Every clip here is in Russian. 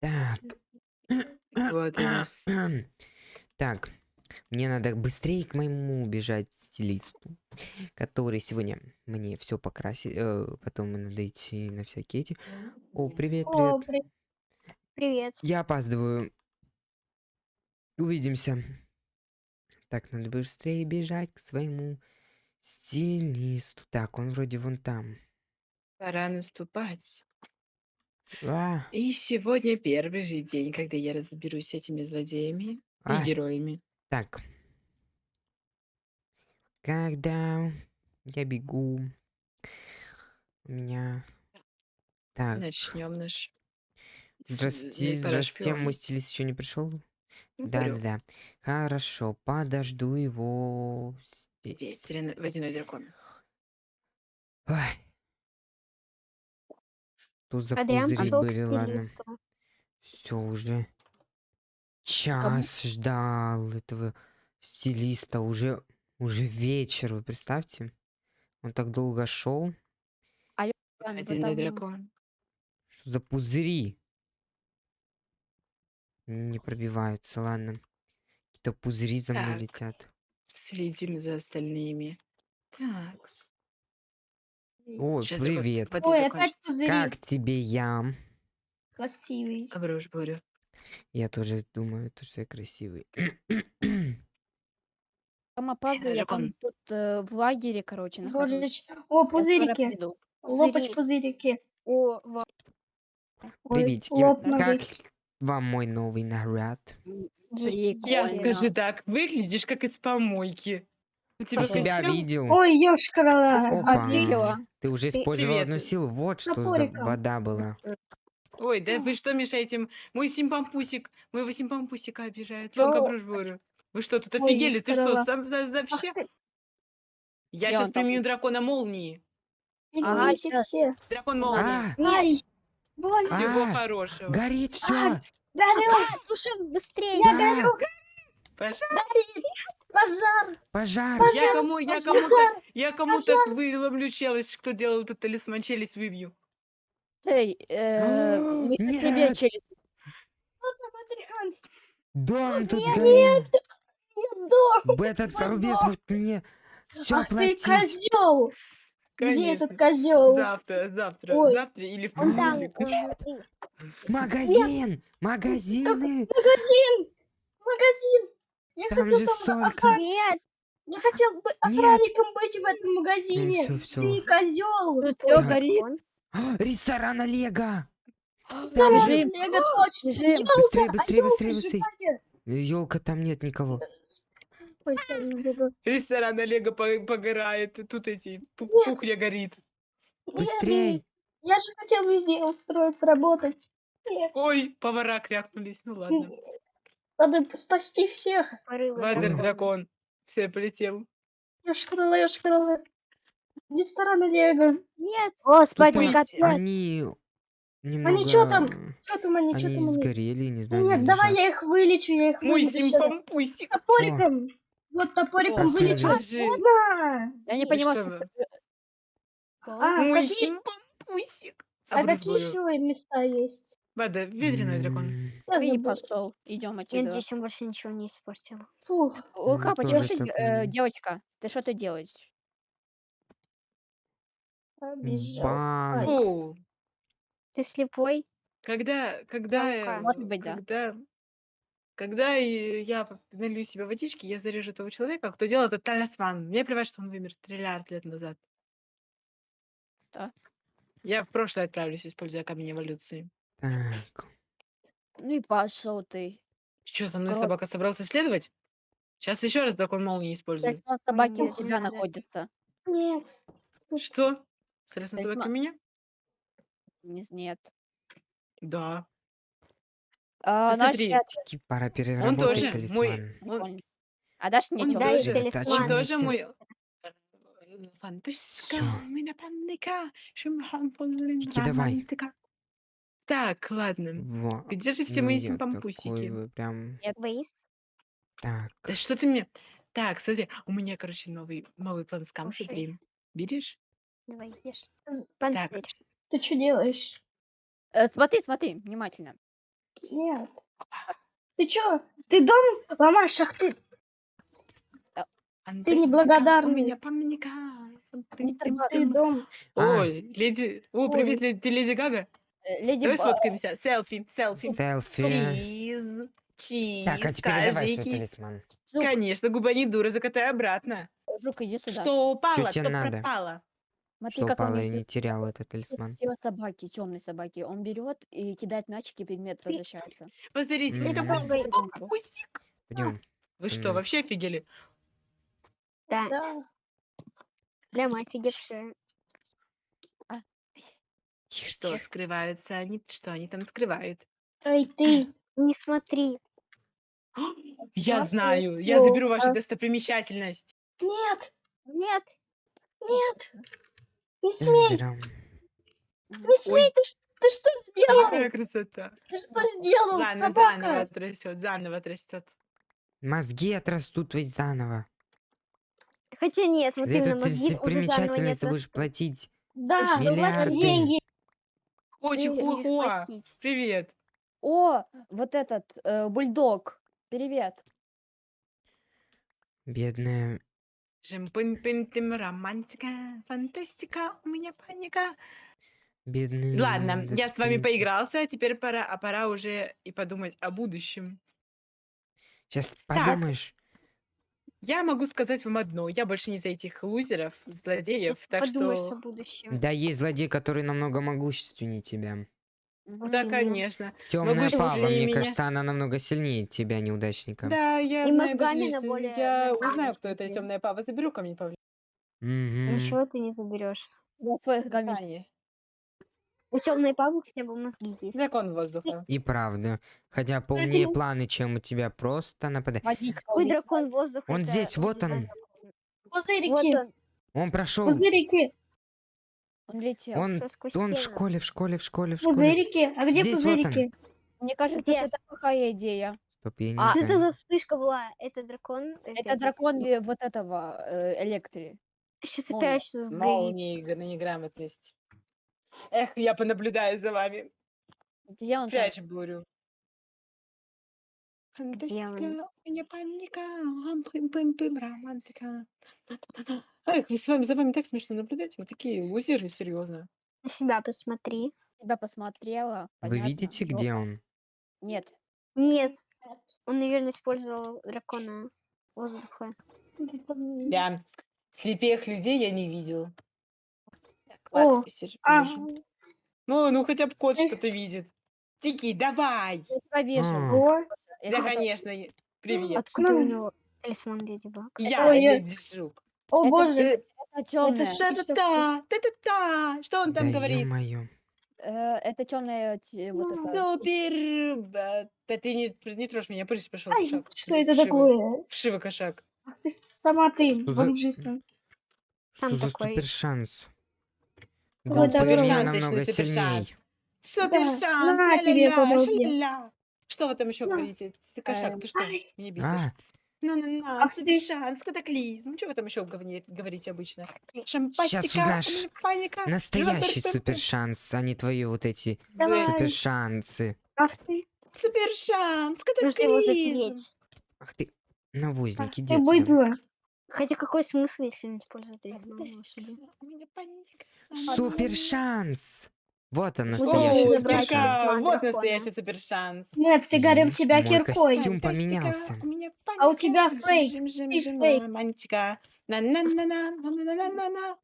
Так. Вот у нас. Так. Мне надо быстрее к моему бежать стилисту, который сегодня мне все покрасит. э, потом надо идти на всякие эти. О, привет, О, привет. при- привет. Я опаздываю. Увидимся. Так, надо быстрее бежать к своему стилисту. Так, он вроде вон там. Пора наступать. А, И сегодня первый же день, когда я разберусь с этими злодеями и а, героями. так. Когда я бегу, у меня... Так, Начнем наш. здрасте, э, пора здрасте, мой шпионить. стилист еще не пришел? Ну, Да, да, говорю, да. Хорошо, подожду его здесь. Ветреный водяной дракон. Ой. Что за Адриан пузыри пошел к были, ладно. Все уже. Час ждал этого стилиста. Уже, уже вечер, вы представьте. Он так долго шел. Водяной потому- дракон. Что за пузыри? Не пробиваются, ладно. Какие-то пузыри за мной Так. летят. Следим за остальными. Так. Ой, Сейчас привет. вода Ой, опять пузыри. Как тебе я? Красивый. Обрушь бурю. Я тоже думаю, то, что я красивый. Там опаздываю, я там тут э, в лагере, короче, нахожусь. О, пузырики. Лопать Пузыри. пузырики. О, ва- Приветики. Как вам мой новый наряд? Я скажу так, выглядишь как из помойки. У тебя себя видел? Ой, ёшкарала. Опа. А ты? уже использовал одну Привет. силу. Вот что за вода была. Ой, да вы что мешаете? Мой симпампусик, моего симпампусика обижает. Вон бурю. Вы что, тут Ой, офигели? Ты что, сам за, за вообще? Я сейчас применю дракона молнии. Ага, все. Дракон молнии. А, Ай, больно. Всего а, хорошего. горит все. Ай, горю, Слушай, быстрее! я горю. Пожалуйста. Пожар. Пожар. Я кому, я пожар, кому-то, я кому-то выломлю челюсть, кто делал этот талисман, челюсть выбью. Эй, э, мы тебе Нет. челюсть. Адриан, Дом тут Нет, горел. нет, дом. Б- Этот балбес может мне все Ах ты платить. козел. Где Конечно. этот козел? Завтра, завтра, Ой, завтра или в Он понедельник. он- Магазин. Магазины. Магазин. Магазин. Я Там хотел же столько. Нет. Я хотел бы Нет. охранником быть в этом магазине. всё, всё. Ты козел. Тут все горит. А, Ресторан Олега. Там Там же же... Лего точно. Бежим. Ёлка, Быстрее, а быстрее, быстрее, быстрее. живая. Елка, там нет никого. Ресторан Олега по- погорает, тут эти, Нет. кухня горит. Нет, Быстрей. Я же хотел везде устроиться, работать. Нет, Ой, повара крякнулись, ну ладно. Надо спасти всех. Вадер дракон. Все, полетел. Я шкрыла, я шкрыла. Ресторан Олега. Нет. Тупо Господи, капец. они немного... чё там? Что там они, что Они там они? сгорели, не знаю, Нет, они давай лежат. я их вылечу, я их Мой вылечу. симпампусик. Топориком. Вот топориком О, вылечу. Да. Я не понимаю, что что... А, Мой какие, а какие еще места есть? Вада, ветреный дракон. М, Я Ты не пошел. Идем Я отсюда. надеюсь, он больше ничего не испортил. Фух. Лука, Ну, почему тоже ты, так э, думаю. девочка, ты что ты делаешь? Побежал. Банк. Фу. Ты слепой? Когда, когда, э, Может быть, да. когда, когда и я п- налью себе водички, я зарежу того человека, кто делал этот талисман. Мне плевать, что он вымер триллиард лет назад. Да. Я в прошлое отправлюсь, используя камень эволюции. Так. Ну и пошел ты. Что, за мной Гром. собака собрался следовать? Сейчас еще раз дракон молнии использую. Талисман собаки у нет, тебя надо. находится. Нет. Что? Стресс на Талисман. собаке у меня? Не- Нет. Да. А, Посмотри. Таки пора Он переработать тоже мой... талисман. Он. А дашь мне он чё? Дай тоже, талисман. он тоже Сосредоточимся. мой... э, Фантастика, Всё. меня паника, шумхамфон, Тики, давай. романтика. Так, ладно. Во. Где же все мои Нет, такой симпампусики? вы прям... Бейс? Так. Да что ты мне... Так, смотри, у меня, короче, новый, новый план скам, Кушай. смотри. Видишь? Давай, ешь. З- Так, Панцирь. Ты что делаешь? Э, смотри, смотри, внимательно. Нет. Ты чё? Ты дом ломаешь, ах ты. Фантастика, неблагодарный. У меня памятника. Мистер Баг. Ты дом. А. Ой, леди... О, привет, леди, ты леди Гага? Э, Леди Давай Ба- сфоткаемся. Селфи, селфи. Селфи. Чиз, чиз, Так, а теперь давай свой талисман. Жук, Конечно, губа не дура, закатай обратно. Жук, иди сюда. Что упало, тебе то надо? пропало. Смотри, Что как он упало и несет. не терял этот талисман. Все собаки, темной собаки. Он берет и кидает мячики, и предмет возвращается. Посмотрите, Мгм. это просто папусик. Пойдем. Вы что, Мгм. вообще офигели? Да, Да. да, мы Что скрываются они? Что они там скрывают? Эй, ты. Не смотри. Я Смотри, знаю, я заберу вашу А? достопримечательность. Нет, Нет, нет. Не смей. Драм. Не смей. Ты, ш- ты что сделал? Какая красота. Ты что сделал, Ладно, заново собака? отрастет, заново отрастет. Мозги отрастут ведь заново. хотя нет, вот За именно эту мозги уже заново не достопримечательность ты будешь отрастут. платить. Да, миллиарды? деньги. О, Ты чихуахуа. Платить. Привет. О, вот этот э, бульдог. Привет. Бедная. Жим-пын-пын-тым, романтика, фантастика, у меня паника. Бедный. Ладно, я с вами поигрался, а теперь пора, а пора уже и подумать о будущем. Сейчас подумаешь. Я могу сказать вам одно, я больше не за этих лузеров, злодеев, так Подумаешь что... о будущем. Да есть злодей, который намного могущественнее тебя. Да, конечно. Темная Пава, мне меня. кажется, она намного сильнее тебя, неудачника. Да, я И знаю, даже если более я нормальном узнаю, кто это темная пава, заберу ко мне Павле. Мгм. Ничего ты не заберешь. Я свой гамми. У темной папы хотя бы мозги есть. Дракон воздуха. И правда. Хотя поумнее планы, чем у тебя просто нападает. Какой дракон воздуха? Он это здесь, вот он. Вот Пузырики. он, Он прошел. Пузырики. Он летел. Он, он в школе, в школе, в школе, в школе. Пузырики. А где Здесь вот он. пузырики? Мне кажется, Где? это плохая идея. Стоп, я не А, Что это знаю. за вспышка была? Это дракон? Это дракон э, вот этого э, электри. Сейчас опять что сгорит. Молнии, неграмотность. Эх, я понаблюдаю за вами. Где он там? Прячь бурю. он? Фантастика, у меня паника, ам, пым-пым-пым, романтика. Та-та-та-та. Эх, вы с вами, за вами так смешно наблюдать. Вы такие лузеры, серьезно. На себя посмотри. Тебя посмотрела. Вы понятно. видите, Жопа. где он? Нет. Нет. Он, наверное, использовал дракона воздуха. Да, слепых людей я не видел. О, ладно, посижу, А, полежу. Ну, ну хотя бы кот Эх. что-то видит. Тики, давай! Я тебя вешал. О, Я Да, тебя- конечно. и- Привет. Откуда у Ну. него талисман Леди Баг? Я, Ой, Леди Жук. о Это- боже. Э, Это темная. ж- Та-та-та, та-та-та. Что он там да говорит? ё-моё. это темная вот это. Супер! ба- Да ты не, не трожь меня, пусть пошел Ай, кошак. что это Вшивый- такое? Вшивый кошак. Ах ты сама ты, Что за- бомжиха. Что Там за такой- супер шанс? Давай. меня Супершанс, намного точно, супершанс. Да, на тебе. Что вы там еще говорите? Ты кошак, ты что? Меня бесишь. А, Ну-ну-на, Ах ты. супер шанс, катаклизм. Что вы там еще говори- говорите обычно? Шампастика, паника. настоящий Роберт супер Пеппер. шанс, а не твои вот эти Давай. супер шансы. Ах ты. Супер шанс, Нужно его катаклизм. Ах ты, навозник, Ах иди ты быдло. Хотя какой смысл, если не использовать талисман Фантастика, лошади? у меня паника. Супер шанс! Вот он, Вот настоящий О, супер шанс. Вот настоящий супер шанс. Мы отфигарим тебя мой киркой. костюм поменялся. А у тебя фейк, ты фейк. романтика. На-на-на-на, на-на-на-на-на.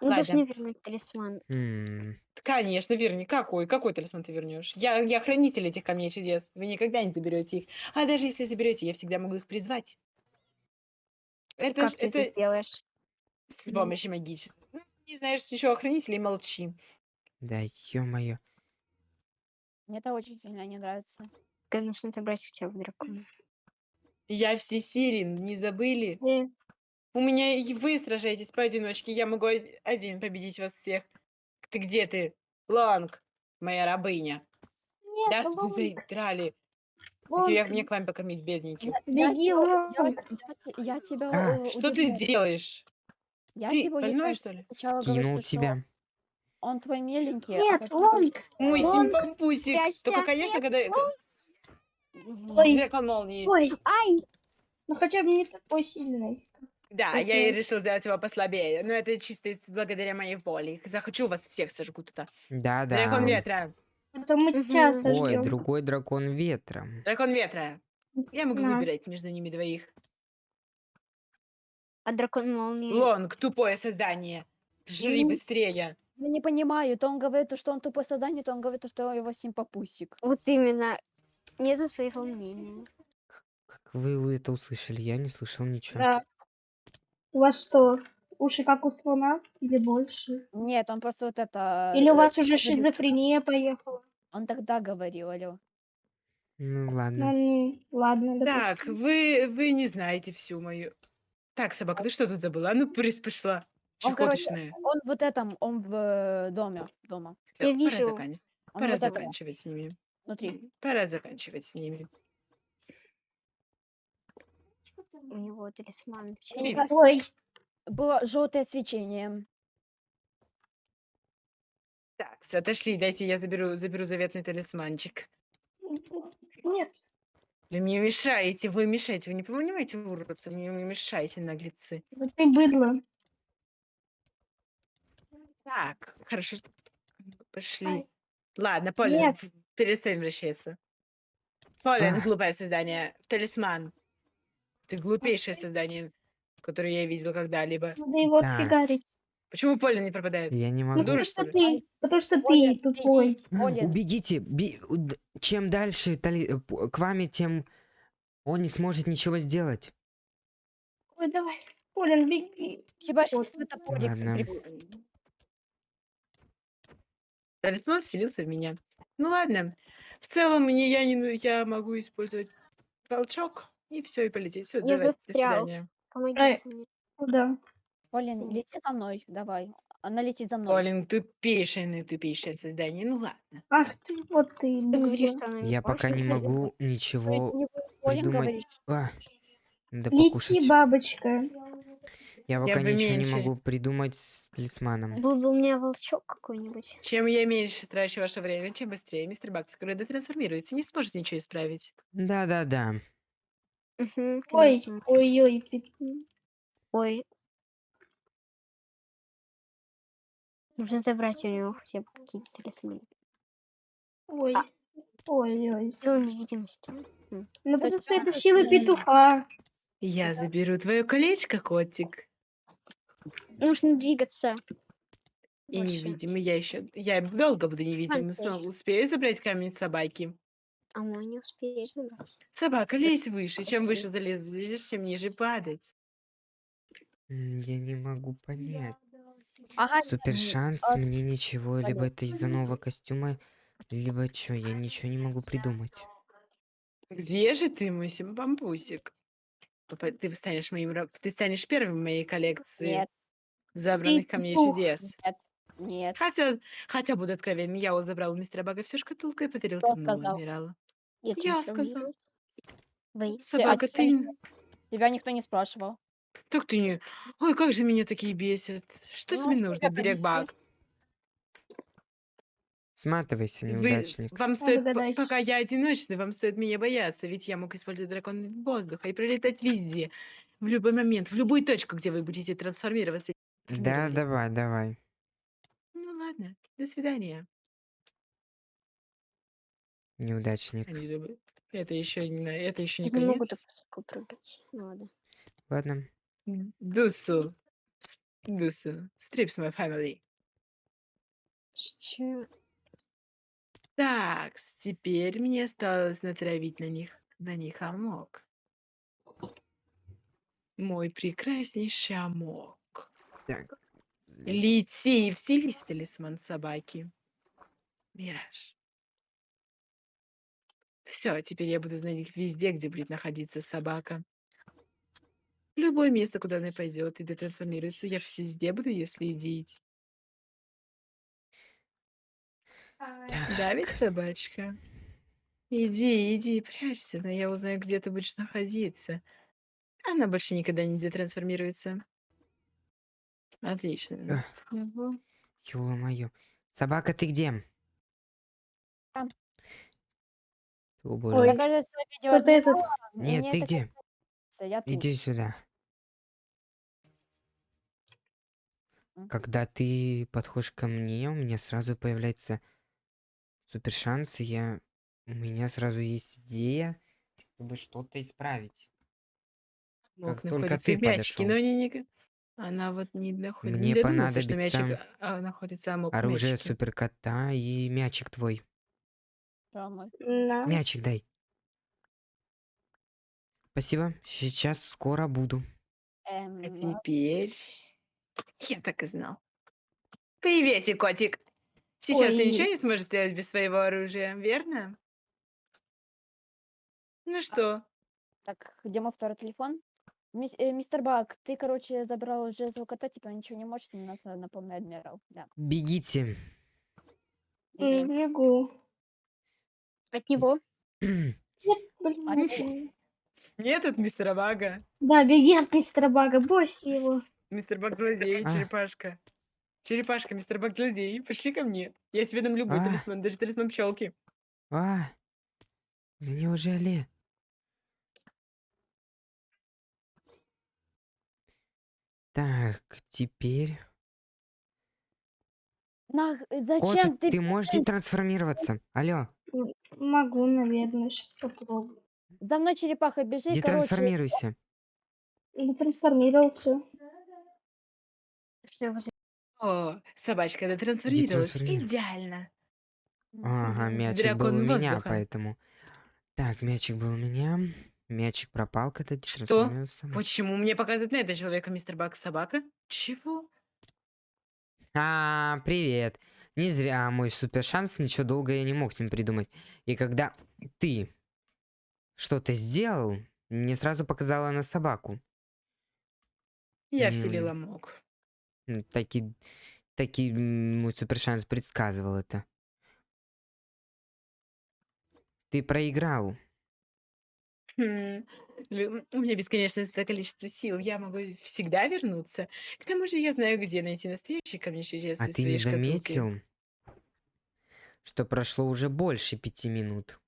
Мы Ладно. должны вернуть талисман. М, Конечно, верни. Какой? Какой талисман ты вернешь? Я, я хранитель этих камней чудес. Вы никогда не заберете их. А даже если заберете, я всегда могу их призвать. И Это, как ж- ты это это сделаешь? с помощью магической. Ну, не знаешь еще о хранителе, молчи. Да ё-моё. Мне это очень сильно не нравится. Когда нужно забрать хотя бы дракона. Я всесилен, не забыли? Э, У меня и вы сражаетесь поодиночке. Я могу од- один победить вас всех. Ты где ты? Лонг, моя рабыня. Да, Нет, вы Лонг, заиграли. Лонг, Тебе мне к вам покормить, бедненький. Я, я Беги, я, я я тебя А, э, Что ты делаешь? Я Ты больной, что ли? Скинул что тебя. он твой миленький, а Нет, потом Лонг. говоришь, Мой симпампусик. Только, конечно, когда... Ой, Дракон молнии. ой, Ай! ну хотя бы не такой сильный. Да, как я и я. решил сделать его послабее. Но это чисто благодаря моей воле. Захочу вас всех сожгу туда. Да, Дракон да. Ветра. Это мы тебя Мгм. Ой, другой дракон ветра. Дракон ветра. Я могу На. выбирать между ними двоих. А дракон молнии. Лонг, тупое создание. Жри М. быстрее. Я не понимаю, то он говорит, то, что он тупое создание, то он говорит, то, что его симпапусик. Вот именно. Нету своего мнения. Как вы это услышали? Я не слышал ничего. Да. У вас что, уши как у слона или больше? Нет, он просто вот это... Или у э, вас уже шизофрения поехала? Он тогда говорил, алло. Ну Ну, ладно. не, ладно, Так, допустим. вы, вы не знаете всю мою... Так, собака, ты что тут забыла? А ну, прис пошла. Он, короче, Чехоточная. Он вот этом, он в э, доме, дома. Всё, Я пора, вижу. закан- Он пора вот это заканчивать с ними. внутри. Пора заканчивать с ними. У него талисман. Привет. Ой, было желтое свечение. Так, всё, отошли, дайте я заберу, заберу заветный талисманчик. нет. Вы мне мешаете, вы мешаете, вы не понимаете, уродцы, вы мне мешаете, наглецы. Вот ты быдло. Так, хорошо, что- пошли. Ай. Ладно, Полин, Нет. перестань вращаться. Полин, глупое создание, талисман. Ты глупейшее создание, которое я видел когда-либо. Надо его Так. отфигарить. Почему Полин не пропадает? Я не Ну, могу. дура, потому что ты, потому что Оля, ты тупой. Олин, Убегите! би- Чем дальше тали- э, п- к вами, тем он не сможет ничего сделать. Ой, давай. Полин, беги. тебя же Вот. свой топорик. Ладно. Талисман вселился в меня. Ну ладно. В целом мне я не ну, я могу использовать толчок и все и полететь. Все, Я давай, до застрял. свидания. Помогите мне. Куда? Олин, лети за мной, давай. Она летит за мной. Полин, тупейшее, наитупейшее создание. Ну ладно. Ах ты, вот ты, Ты говоришь, что она Я пока не могу ничего не придумать. говоришь? А, надо Лети, бабочка. Я пока бы ничего не меньше. могу придумать с талисманом. Был бы у меня волчок какой-нибудь. Чем я меньше трачу ваше время, чем быстрее мистер Бакс, который детрансформируется, не сможет ничего исправить. Да-да-да. Мгм, Ой, конечно. ой-ой, пи- Ой. Нужно забрать у него хотя бы какие-то талисманы. ой, А. ой-ой. Сила невидимости. Ну, потому что это силы и- петуха. Я заберу твое колечко, котик. Нужно двигаться. И Больше. невидимый. Я еще. Я долго буду невидимым. Снова Успею забрать камень собаки. А мой не успеешь забрать. Собака, лезь выше. Чем выше залезешь, тем ниже падать. М, Я не могу понять. Ага, Супер шанс, а, мне ничего, либо это из-за нового костюма, либо чё, я ничего не могу придумать. Где же ты, мой симпампусик? Папа, Ты станешь моим раб- Ты станешь первым в моей коллекции Нет, забранных камней петух. чудес. нет, нет. Хотя, хотя буду откровенен, я вот забрал у мистера Бага всю шкатулку и подарил Кто темному сказал? адмиралу. Я, Я сказал. трансформируюсь. Вы. Собака, ты... никто Тебя никто не спрашивал. Так ты не... Ой, как же меня такие бесят. Что Ну, тебе нужно, берег понесли. Баг? Сматывайся, Вы... неудачник. Вам стоит, пока я одиночный, вам стоит меня бояться, ведь я мог использовать дракон воздуха и пролетать везде, в любой момент, в любую точку, где вы будете трансформироваться. Да, давай, давай. Ну ладно, до свидания. Неудачник. Они думают, Это еще не, на- это еще не Я не могу так конец. высоко прыгать. Ну ладно. Ладно. Дусу, с- Дусу, strips my family. Чё? Так, теперь мне осталось натравить на них, на них амок. Мой прекраснейший амок. Так. Лети вселись, талисман собаки. Мираж. Все, теперь я буду знать везде, где будет находиться собака. Любое место, куда она пойдет и детрансформируется, я везде буду ее следить. Да ведь, собачка? Иди, иди, прячься, но я узнаю, где ты будешь находиться. Она больше никогда не детрансформируется. Отлично. Ну, Ёло-моё. Собака, ты где? О Ой, боже. Я, кажется, видео кто-то этот... Нет, мне ты где? кажется, я тут. Иди сюда. Когда ты подходишь ко мне, у меня сразу появляется супер шанс, и я... У меня сразу есть идея, чтобы что-то исправить. Мог Как только ты мячики, подошел. но они не... Она вот не, не Мне что понадобится мячик а, находится, а оружие мячике. суперкота и мячик твой. Да. Мячик дай. Спасибо. Сейчас скоро буду. А Эм, теперь... Я так и знал. Приветик, котик. Сейчас ты ничего Ой, не сможешь сделать без своего оружия, верно? Ну что? Так, где мой второй телефон? Мис- э, мистер Бак, ты, короче, забрал жезл кота, типа ничего не можешь, нас напомню, адмирал. Да. Бегите. Бегу. От него. Блин, А не ты- могу. Нет от мистера Бага. Да, беги от мистера Бага, бойся его. Мистер Баг злодей, А. черепашка. Черепашка, мистер Баг злодей. Пошли ко мне. Я себе дам любой А. талисман, даже талисман пчелки. А, да неужели? Так, теперь... Нах, э, зачем ты... ты можешь детрансформироваться? Алло, Могу, наверное, сейчас попробую. За мной черепаха бежи, короче. детрансформируйся. Ну, трансформировался. Что его О, собачка дотрансформировалась. трансформируй. Идеально. Ага, Дракон мячик был у меня, поэтому... Так, мячик был у меня. Мячик пропал, когда Что? Почему мне показывают на этого человека мистер Баг собака? Чего? А, привет. Не зря мой супер шанс, ничего долго я не мог с ним придумать. И когда ты что-то сделал, мне сразу показала на собаку. Я вселила мог. Ну, Таки, таки мой супер шанс предсказывал это. Ты проиграл. Хм, лю- У меня бесконечное количество сил. Я могу всегда вернуться. К тому же я знаю, где найти настоящий камень чудес А из ты твоей не шкатулки. заметил, что прошло уже больше пяти минут?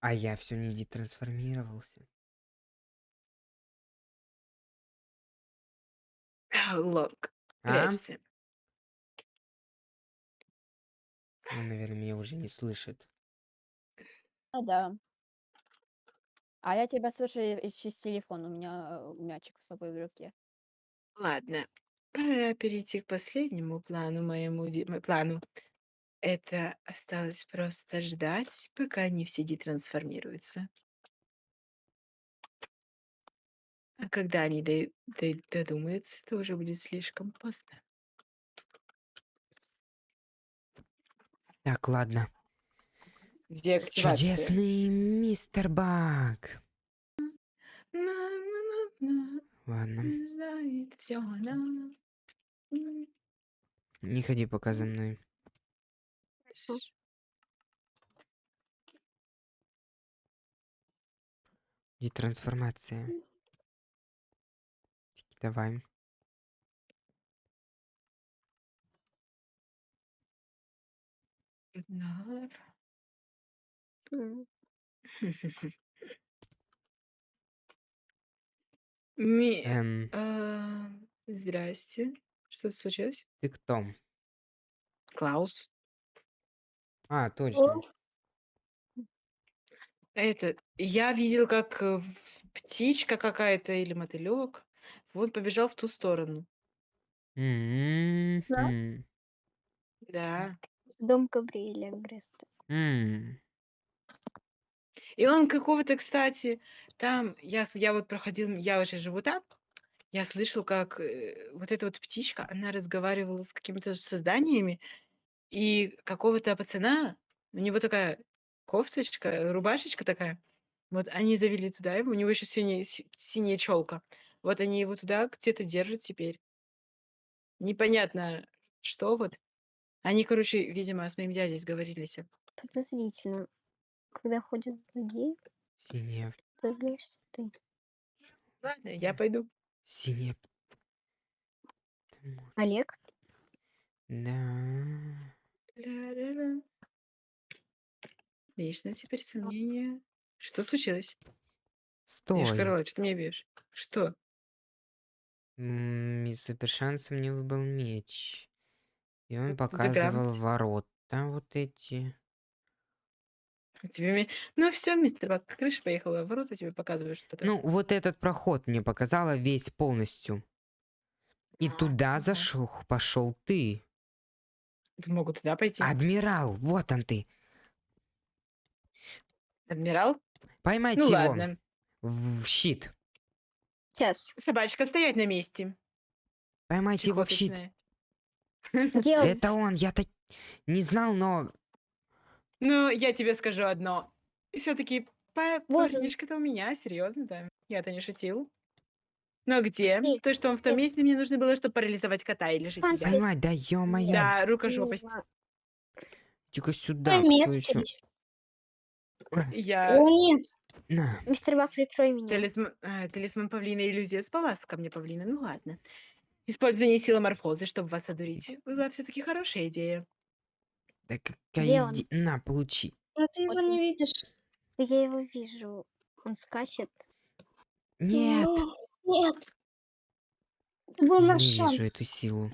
А я все не детрансформировался. Лонг, А? прячься. Он, наверное, меня уже не слышит. А, да. А я тебя слышу и- через телефон. У меня э, мячик с собой в руке. Ладно, пора перейти к последнему плану моему м- плану. Это осталось просто ждать, пока они все детрансформируются. А когда они дой- дой- додумаются, то уже будет слишком поздно. Так, ладно. Деактивация. Чудесный мистер. На-на-на-на, Ладно. М, Не ходи пока за мной. ш- Детрансформация. Давай. Нар. М. Ми... Эм, а, Здрасте. Что случилось? ты кто? Клаус. А, точно. Это, я видел, как э, в- птичка какая-то или мотылек, вот побежал в ту сторону. М-м-м. Да. Дом Габриэля Греста. М. И он какого-то, кстати, там, я, я вот проходил, я уже живу там, я слышал, как э, вот эта вот птичка, она разговаривала с какими-то созданиями, и какого-то пацана, у него такая кофточка, рубашечка такая, вот они завели туда его, у него еще синяя, си- синяя челка. Вот они его туда где-то держат теперь. Непонятно, что вот. Они, короче, видимо, с моим дядей сговорились. Подозрительно. Когда ходят злодеи, Синяя. появляешься ты. Ладно, я пойду. Синяя. М, Олег? Да. Ля-ля-ля. Отлично, теперь сомнения. Что случилось? Стой. Девушка Ролла, что ты меня бьешь? Что? М, Из супер шанса мне выпал меч. И он это показывал ворота вот эти. Тебе Ну все, мистер Бак, крыша поехала, ворота тебе показывают что-то. Ну, вот этот проход мне показала весь полностью. И туда ага. зашел, пошел ты. Ты могу туда пойти. Адмирал, вот он ты. Адмирал? Поймайте Ну его. ладно. В в щит. Сейчас. Собачка, стоять на месте. Поймайте его в щит. Чехоточная. Где он? Это он, я так не знал, но... Ну, я тебе скажу одно. Все-таки Вот он. парнишка-то у меня, серьезно, да. Я-то не шутил. Но где? Пошли. То, что он в том месте, мне нужно было, чтобы парализовать кота или же тебя. Поймать, да ё-моё. Да, рукожопость. Мимо. Тихо сюда, кто еще? Я... О, нет. На. Мистер Бак, прикрой меня. Талисман, а, талисман павлина иллюзия спала ко мне павлина. Ну ладно. Использование силы морфозы, чтобы вас одурить, была все-таки хорошая идея. Да Где какая он? иде- На, получи. Но ты его Вот не он. видишь. Да Я его вижу. Он скачет. Нет, Ну, Нет. Это был наш ненавижу шанс. эту силу.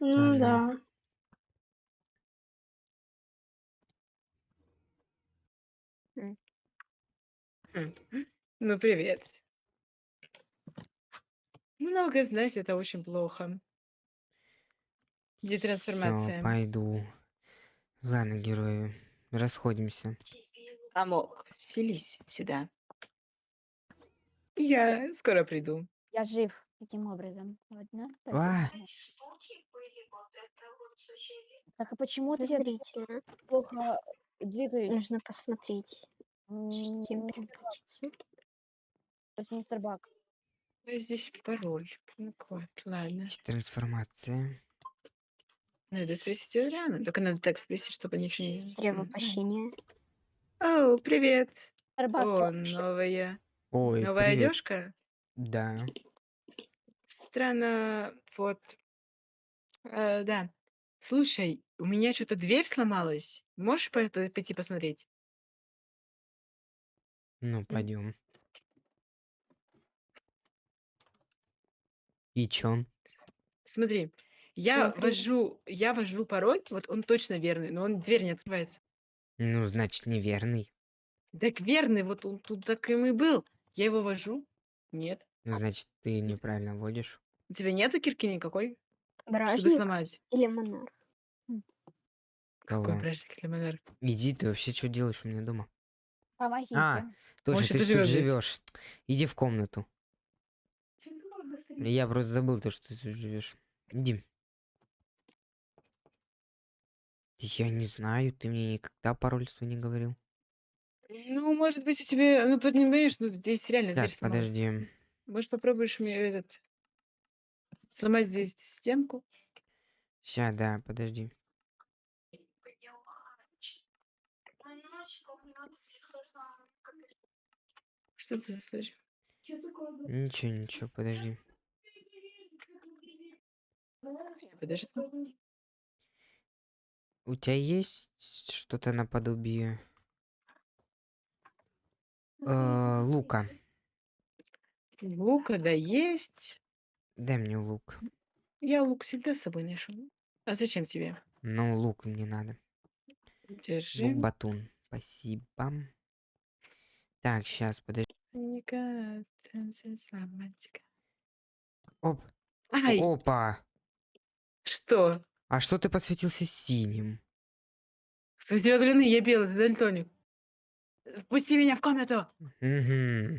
Ну Ладно. да. Ну, привет. Много знать это очень плохо. Где Всё, трансформация? пойду. Ладно, герои, расходимся. Амок, вселись сюда. Я скоро приду. Я жив. Таким образом. Ладно. А. Так а почему ты Подозрительно. плохо двигаюсь? Нужно посмотреть. М, Чем ну. То есть мистер Бак. Ну, Здесь пароль. Ну, вот, ладно. Трансформация. Надо спросить у Адриана. Только надо так спросить, чтобы ничего не... М, прощения. О, привет. О, новая. Ой, Новая привет. одежка? Да. Странно, вот. Э, да. Слушай, у меня что-то дверь сломалась. Можешь по- по- пойти посмотреть? Ну, пойдем. И чё? Смотри, я ввожу, я ввожу пароль, вот он точно верный, но он дверь не открывается. Ну, значит, неверный. Так верный, вот он тут таким и был. Я его ввожу. Нет. Ну, значит, ты неправильно вводишь. У тебя нету кирки никакой, чтобы Бражник сломать? или монарх? Какой Кого? бражник или монарх? Иди, ты вообще что делаешь у меня дома? Помогите. А, Точно, Может, ты ты ж тут живёшь здесь? живешь. Иди в комнату. Я просто забыл то, что ты тут живешь. Иди. Я не знаю, ты мне никогда пароль свой не говорил. Ну, может быть, у тебя, ну, понимаешь, ну, здесь реально дверь Так, сломалась. подожди. Может, попробуешь мне этот сломать здесь стенку? Ща, да, подожди. Что ты слышишь? Ничего, ничего, подожди. Подожди. У тебя есть что-то наподобие э, лука? Лука, да, есть. Дай мне лук. Я лук всегда с собой ношу. А зачем тебе? Ну, лук мне надо. Держи. Лук батун. Спасибо. Так, сейчас, подожди. Никак, там всё сломать. Оп. Ай, Опа. что? А что ты посветился синим? У тебя гляны, я белый, ты дальтоник. Впусти меня в комнату. Угу.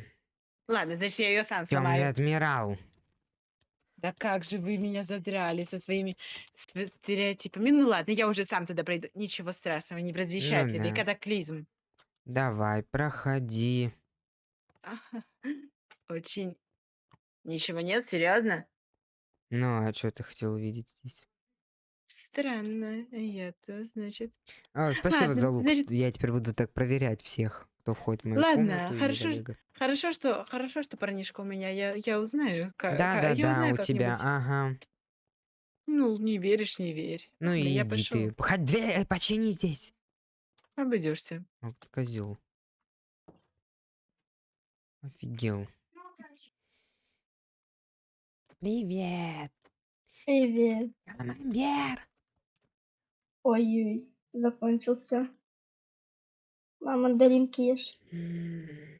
Ладно, значит, я ее сам Темный сломаю. адмирал. Да как же вы меня задрали со своими св- стереотипами. Ну ладно, я уже сам туда пройду. Ничего страшного, не предвещает Ну ли, да и да. катаклизм. Давай, проходи. Очень. Ничего нет, серьезно? Ну, а что ты хотел увидеть здесь? Странно. Я-то, значит. А, спасибо Ладно, за лук. значит- Я теперь буду так проверять всех, кто входит в мою Ладно, комнату. хорошо, забегает. Хорошо, что хорошо, что парнишка у меня. Я, я узнаю. ка- Да, да, я да, узнаю у тебя, ага. Ну, не веришь, не верь. Ну Ладно, и я иди пошел. ты. Хоть дверь, почини здесь. Обойдешься. Ты козел. Офигел. Привет. Привет. Камамбер. Ой-ой, закончился. На мандаринки ешь. М.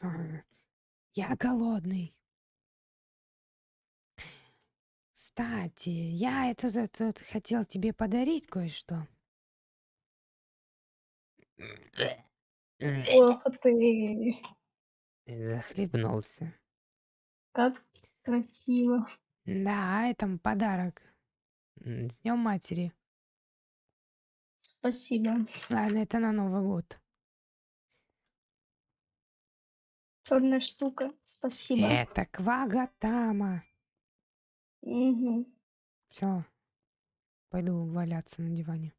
А, Я голодный. Кстати, я это тут, тут хотел тебе подарить кое-что. Ох ты, Захлебнулся. как красиво. Да, это подарок. М, С Днем матери. Спасибо. Ладно, это на Новый год. Черная штука. Спасибо. Это Квагатама. Мгм. Все. Пойду валяться на диване.